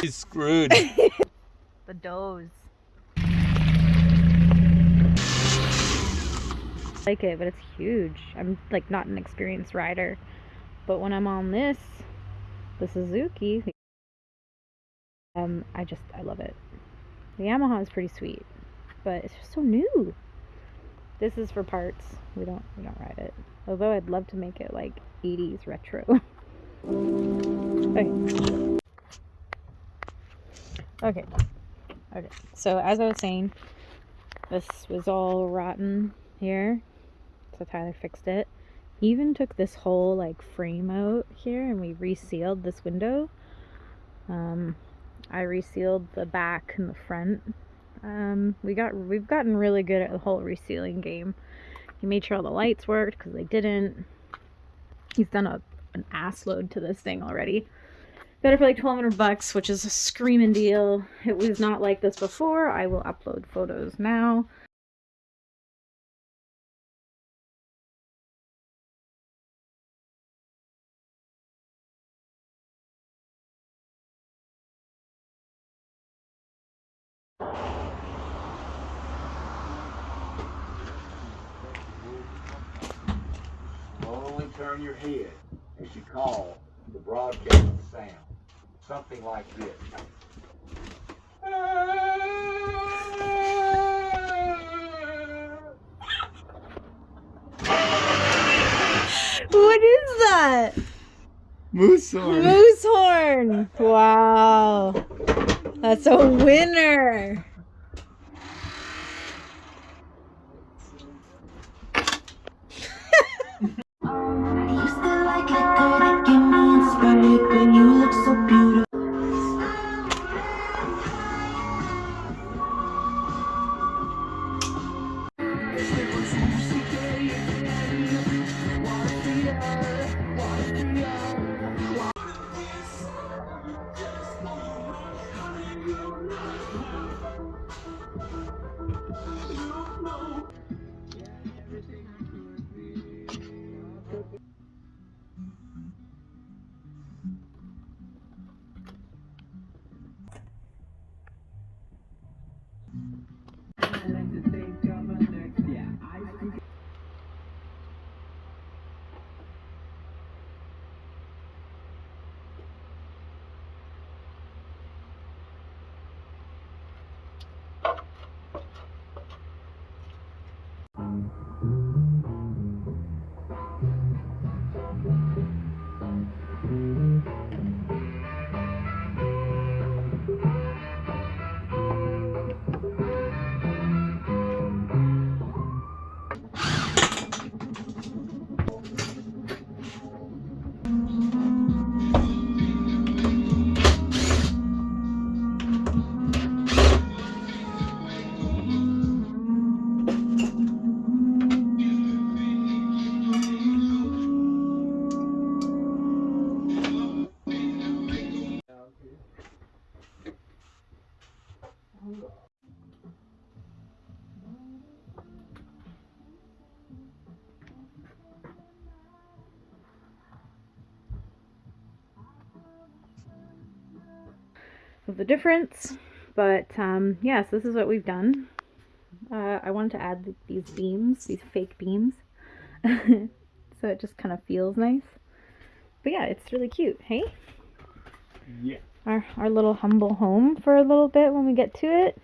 He's screwed. the doze. I like it, but it's huge. I'm like not an experienced rider. But when I'm on this, the Suzuki, um, I just, I love it. The Yamaha is pretty sweet, but it's just so new. This is for parts. We don't, we don't ride it. Although I'd love to make it like 80s retro. okay. Okay. Okay. So as I was saying, this was all rotten here. So Tyler fixed it. He even took this whole like frame out here and we resealed this window. Um, I resealed the back and the front. Um, we got we've gotten really good at the whole resealing game. He made sure all the lights worked because they didn't. He's done a an ass load to this thing already. Got it for like 1200 bucks, which is a screaming deal. It was not like this before. I will upload photos now. Turn your head as you call the broadcast sound. Something like this. What is that? Moose horn. Moose horn. Wow. That's a winner. Inspired you look so beautiful. Of the difference. But um, yes, this is what we've done. Uh, I wanted to add these beams, these fake beams, so it just kind of feels nice. But yeah, it's really cute, hey? Yeah. Our, our little humble home for a little bit when we get to it.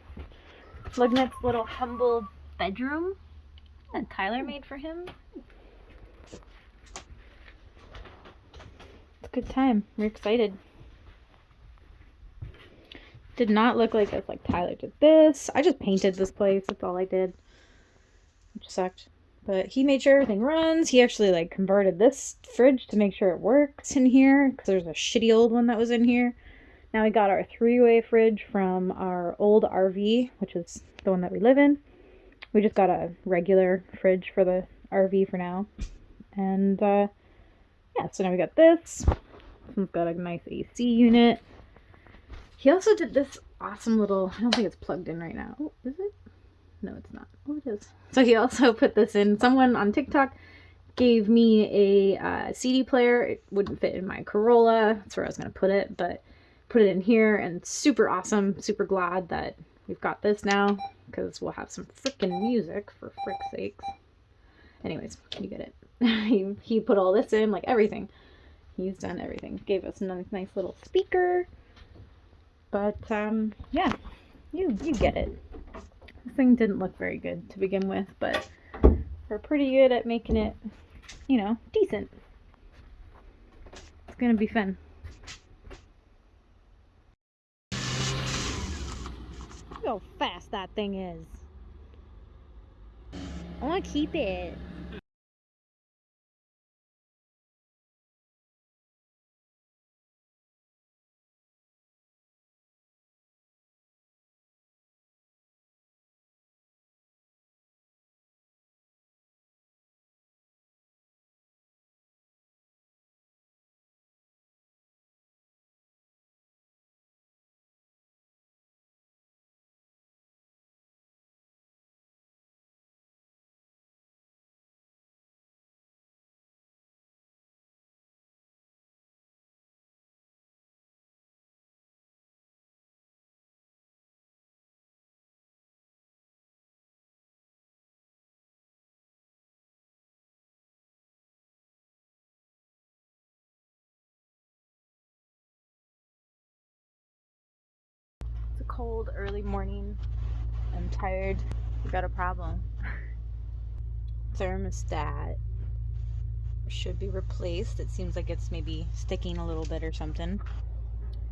Lugnut's little humble bedroom that Tyler made for him. It's a good time. We're excited. Did not look like this. Like Tyler did this. I just painted this place. That's all I did. Which sucked. But he made sure everything runs. He actually like converted this fridge to make sure it works in here. Because there's a shitty old one that was in here. Now we got our three-way fridge from our old RV, which is the one that we live in. We just got a regular fridge for the RV for now. And uh, yeah, so now we got this. One's got a nice AC unit. He also did this awesome little, I don't think it's plugged in right now. Oh, is it? No, it's not. Oh, it is. So he also put this in. Someone on TikTok gave me a uh, CD player. It wouldn't fit in my Corolla. That's where I was going to put it, but put it in here and super awesome. Super glad that we've got this now because we'll have some freaking music for frick's sakes. Anyways, you get it. he, he put all this in, like everything. He's done everything. Gave us a nice, nice little speaker. But um, yeah, you you get it. This thing didn't look very good to begin with, but we're pretty good at making it, you know, decent. It's gonna be fun. Look how fast that thing is. I want to keep it. Cold early morning. I'm tired. We got a problem. Thermostat should be replaced. It seems like it's maybe sticking a little bit or something.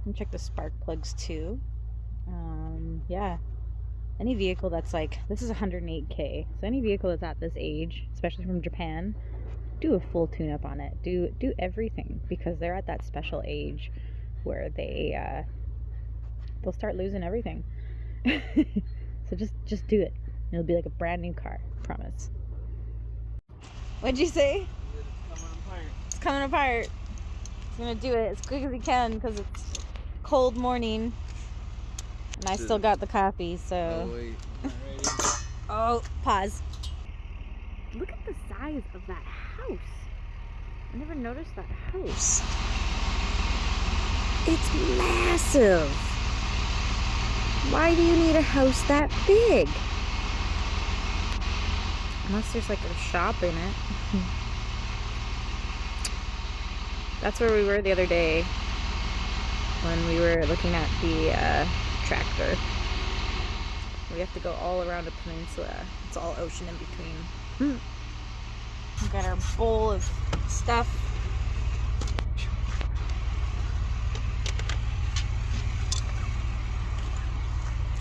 And check the spark plugs too. Um, yeah. Any vehicle that's like this is 108k. So any vehicle that's at this age, especially from Japan, do a full tune up on it. Do do everything because they're at that special age where they uh, they'll start losing everything. so just just do it. It'll be like a brand new car. Promise. What'd you say? It's coming apart. It's coming apart. He's gonna do it as quick as he can because it's cold morning. And I still got the coffee, so. Oh, oh, pause. Look at the size of that house. I never noticed that house. It's massive. Why do you need a house that big? Unless there's like a shop in it. That's where we were the other day when we were looking at the uh, tractor. We have to go all around a peninsula. It's all ocean in between. We got our bowl of stuff.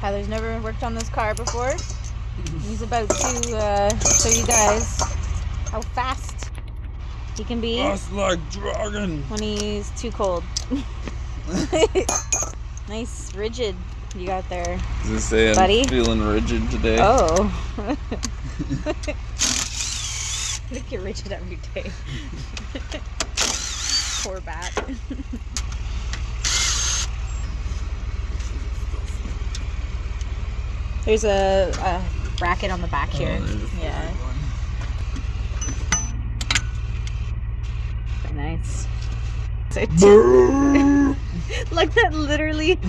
Tyler's never worked on this car before. He's about to uh, show you guys how fast he can be That's like dragon. when he's too cold. nice rigid you got there. Does it say I'm Buddy? feeling rigid today? Oh. Look at rigid every day. Poor bat. There's a, a bracket on the back here. Oh, there's a yeah. Nice. Like that literally.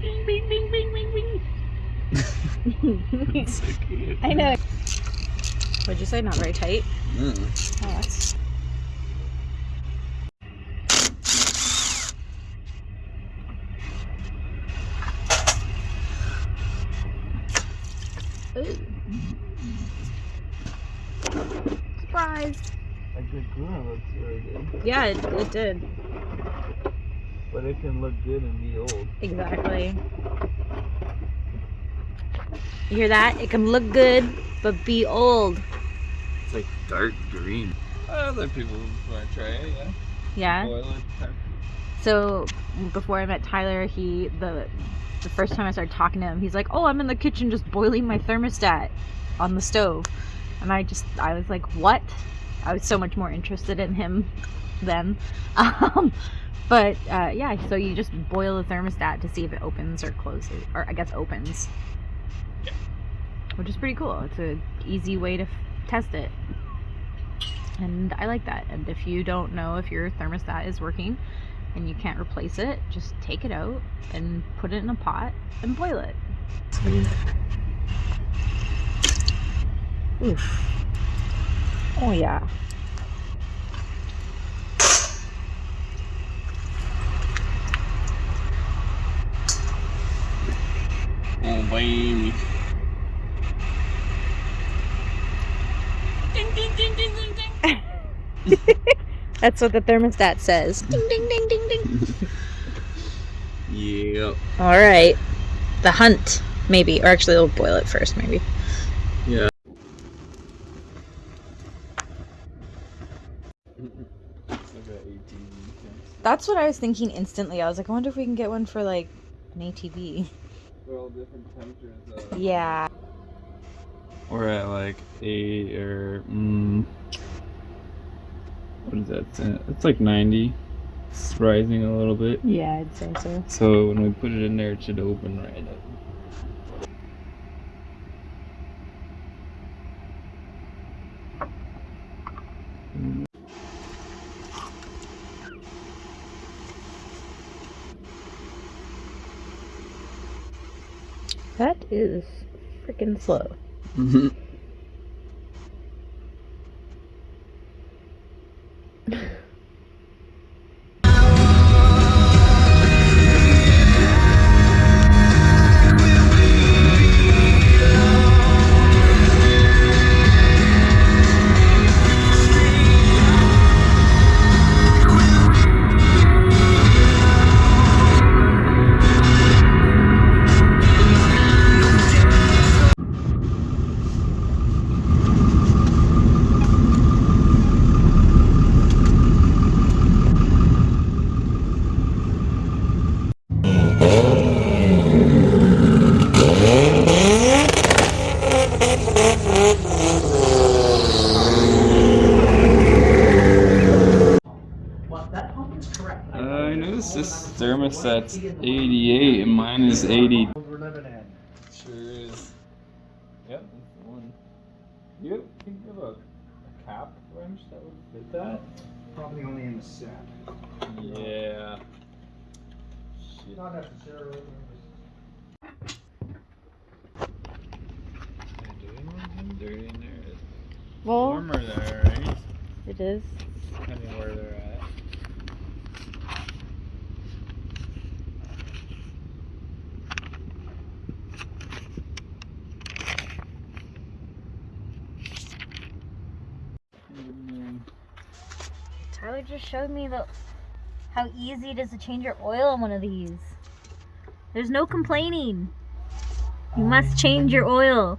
bing, bing, bing, bing, bing, bing. So. I know. What'd you say? Not very tight? Mm. Oh, that's... Ooh. Surprise! A good Guna looks really good, Yeah, it, it did. but it can look good and be old. Exactly. You hear that? It can look good, but be old. It's like dark green. Other people want to try it, yeah. Yeah. Boil it. time- So before I met Tyler, he the the first time I started talking to him, he's like, "Oh, I'm in the kitchen just boiling my thermostat on the stove," and I just I was like, "What?" I was so much more interested in him then. Um, but uh, yeah, so you just boil the thermostat to see if it opens or closes, or I guess opens, which is pretty cool. It's an easy way to test it. And I like that. And if you don't know if your thermostat is working and you can't replace it, just take it out and put it in a pot and boil it. Oof. Oh yeah. Oh, baby. That's what the thermostat says. Ding ding ding ding ding. Yep. All right. The hunt, maybe, or actually, we'll boil it first, maybe. Yeah. That's what I was thinking instantly. I was like, I wonder if we can get one for like an ATV. They're all different temperatures. though. Yeah. We're at like eight or mm, what is that? It's like ninety. It's rising a little bit. Yeah, I'd say so. So when we put it in there, it should open right up. Is freaking slow. Well, mm-hmm. this thermostat's 88 and mine is 80. We're living in. Sure is. Yep, that's one. You think of a, a cap wrench that would fit that? Probably only in the set. Yeah. Shit. Not necessarily. Am I doing anything dirty in there? It's Well, warmer there, right? it is. Depending where they're at. Tyler just showed me the how easy it is to change your oil on one of these. There's no complaining. You must oh, change your oil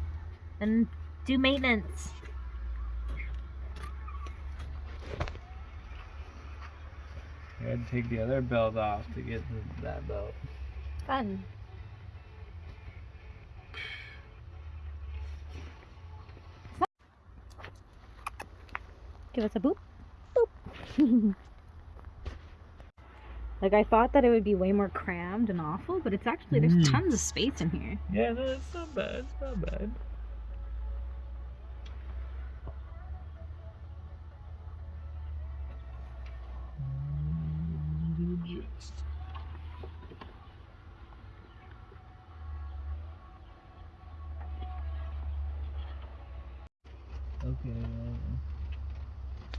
and do maintenance. I had to take the other belt off to get that belt. Fun. Give us a boop. Like I thought that it would be way more crammed and awful, but it's actually there's Mm. tons of space in here. Yeah, no, it's not bad. It's not bad. Okay.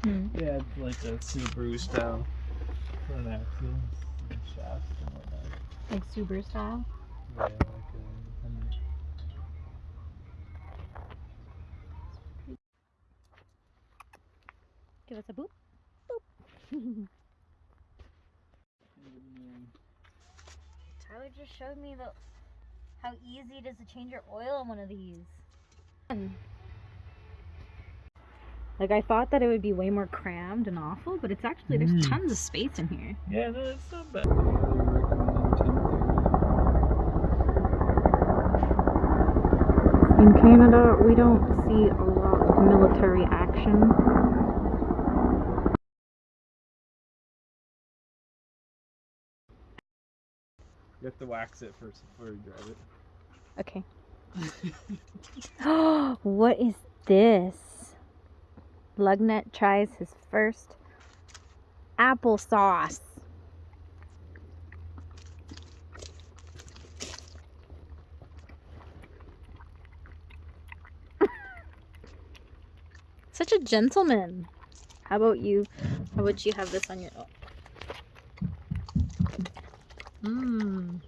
Hmm. Yeah, it's Subaru style front axle and shaft and whatnot. Like Subaru style. Yeah, like uh, a independent. Give us a boop. Boop. Tyler just showed me the how easy it is to change your oil on one of these. Hmm. Fun. Like I thought that it would be way more crammed and awful, but it's actually there's Mm. tons of space in here. Yeah, no, it's not bad. In Canada, we don't see a lot of military action. You have to wax it first before you drive it. Okay. what is this? Lugnut tries his first applesauce. Such a gentleman. How about you? How about you have this on your own? Mmm.